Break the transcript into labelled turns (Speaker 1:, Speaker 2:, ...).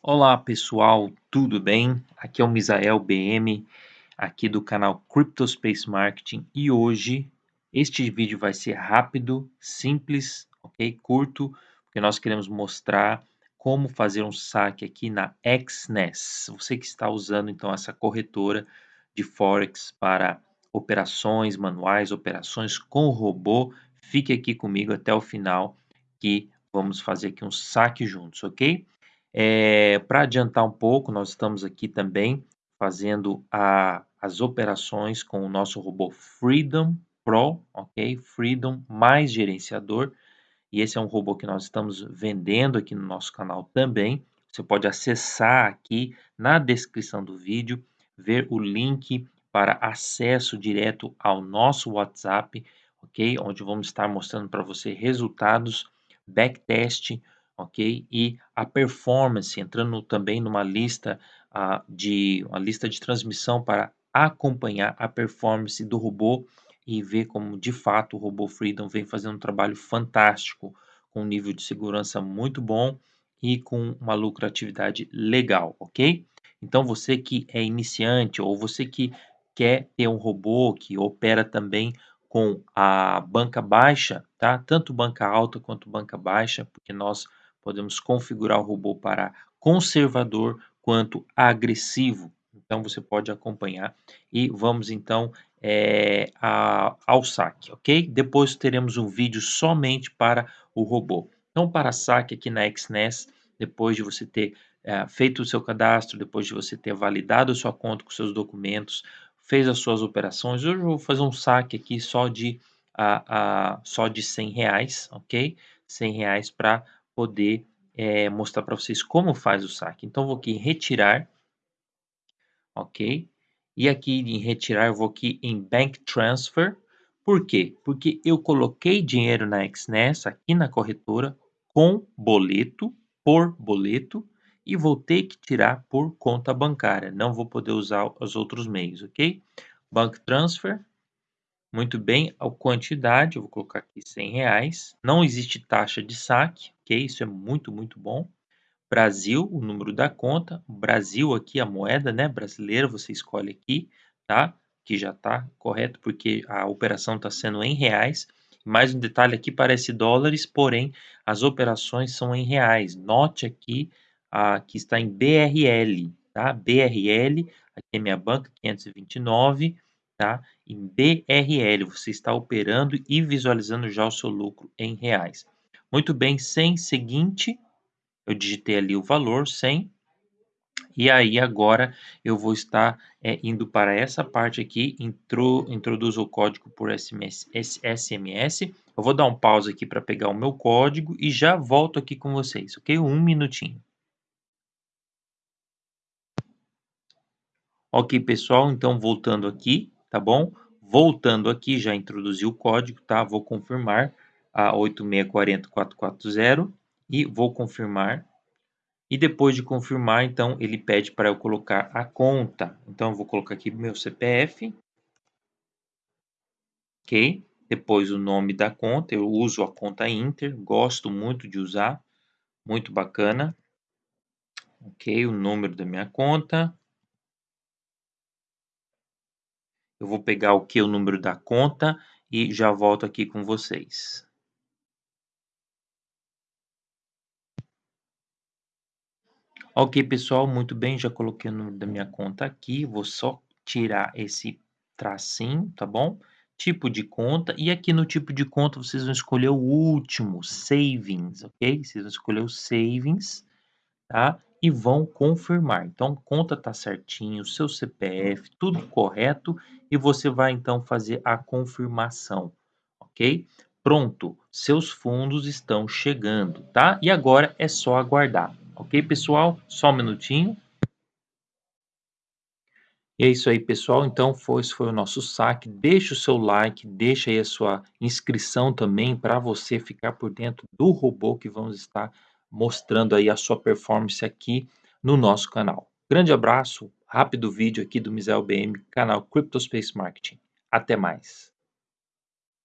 Speaker 1: Olá pessoal, tudo bem? Aqui é o Misael BM, aqui do canal CryptoSpace Marketing e hoje este vídeo vai ser rápido, simples, ok? Curto, porque nós queremos mostrar como fazer um saque aqui na XNES. Você que está usando então essa corretora de Forex para operações manuais, operações com robô, fique aqui comigo até o final que vamos fazer aqui um saque juntos, ok? É, Para adiantar um pouco, nós estamos aqui também fazendo a, as operações com o nosso robô Freedom Pro, ok? Freedom mais gerenciador. E esse é um robô que nós estamos vendendo aqui no nosso canal também. Você pode acessar aqui na descrição do vídeo, ver o link para acesso direto ao nosso WhatsApp, ok? Onde vamos estar mostrando para você resultados, backtest, ok? E a performance, entrando também numa lista uh, de uma lista de transmissão para acompanhar a performance do robô e ver como de fato o robô Freedom vem fazendo um trabalho fantástico, com um nível de segurança muito bom e com uma lucratividade legal, ok? Então você que é iniciante ou você que quer ter um robô que opera também com a banca baixa, tá? Tanto banca alta quanto banca baixa, porque nós podemos configurar o robô para conservador quanto agressivo. Então você pode acompanhar e vamos então é, a, ao saque, ok? Depois teremos um vídeo somente para o robô. Então para saque aqui na XNES, depois de você ter é, feito o seu cadastro, depois de você ter validado a sua conta com seus documentos, fez as suas operações, hoje eu vou fazer um saque aqui só de, a, a, só de 100 reais, ok? 100 reais para poder é, mostrar para vocês como faz o saque. Então, vou aqui em retirar, ok? E aqui em retirar, eu vou aqui em Bank Transfer. Por quê? Porque eu coloquei dinheiro na XNES, aqui na corretora, com boleto, por boleto, e vou ter que tirar por conta bancária. Não vou poder usar os outros meios, ok? Bank Transfer, muito bem, a quantidade, eu vou colocar aqui 100 reais. Não existe taxa de saque, Isso é muito, muito bom. Brasil, o número da conta. Brasil aqui, a moeda, né? Brasileira, você escolhe aqui, tá? Que já tá correto, porque a operação está sendo em reais. Mais um detalhe aqui, parece dólares, porém, as operações são em reais. Note aqui, a, que está em BRL, tá? BRL, aqui é minha banca, 529, tá? Em BRL, você está operando e visualizando já o seu lucro em reais. Muito bem, 100 seguinte, eu digitei ali o valor, 100, e aí agora eu vou estar é, indo para essa parte aqui, intro, introduzo o código por SMS, SMS. Eu vou dar um pause aqui para pegar o meu código e já volto aqui com vocês, ok? Um minutinho. Ok, pessoal, então voltando aqui, tá bom? Voltando aqui, já introduzi o código, tá? Vou confirmar a 8640440 e vou confirmar. E depois de confirmar, então, ele pede para eu colocar a conta. Então, eu vou colocar aqui meu CPF. Ok? Depois o nome da conta, eu uso a conta Inter, gosto muito de usar, muito bacana. Ok, o número da minha conta. Eu vou pegar o que? O número da conta e já volto aqui com vocês. Ok, pessoal, muito bem, já coloquei o número da minha conta aqui, vou só tirar esse tracinho, tá bom? Tipo de conta, e aqui no tipo de conta vocês vão escolher o último, Savings, ok? Vocês vão escolher o Savings, tá? E vão confirmar. Então, conta tá certinho, seu CPF, tudo correto, e você vai então fazer a confirmação, ok? Pronto, seus fundos estão chegando, tá? E agora é só aguardar. Ok, pessoal? Só um minutinho. E é isso aí, pessoal. Então, foi, esse foi o nosso saque. Deixa o seu like, deixa aí a sua inscrição também para você ficar por dentro do robô que vamos estar mostrando aí a sua performance aqui no nosso canal. Grande abraço, rápido vídeo aqui do Misael BM, canal CryptoSpace Marketing. Até mais.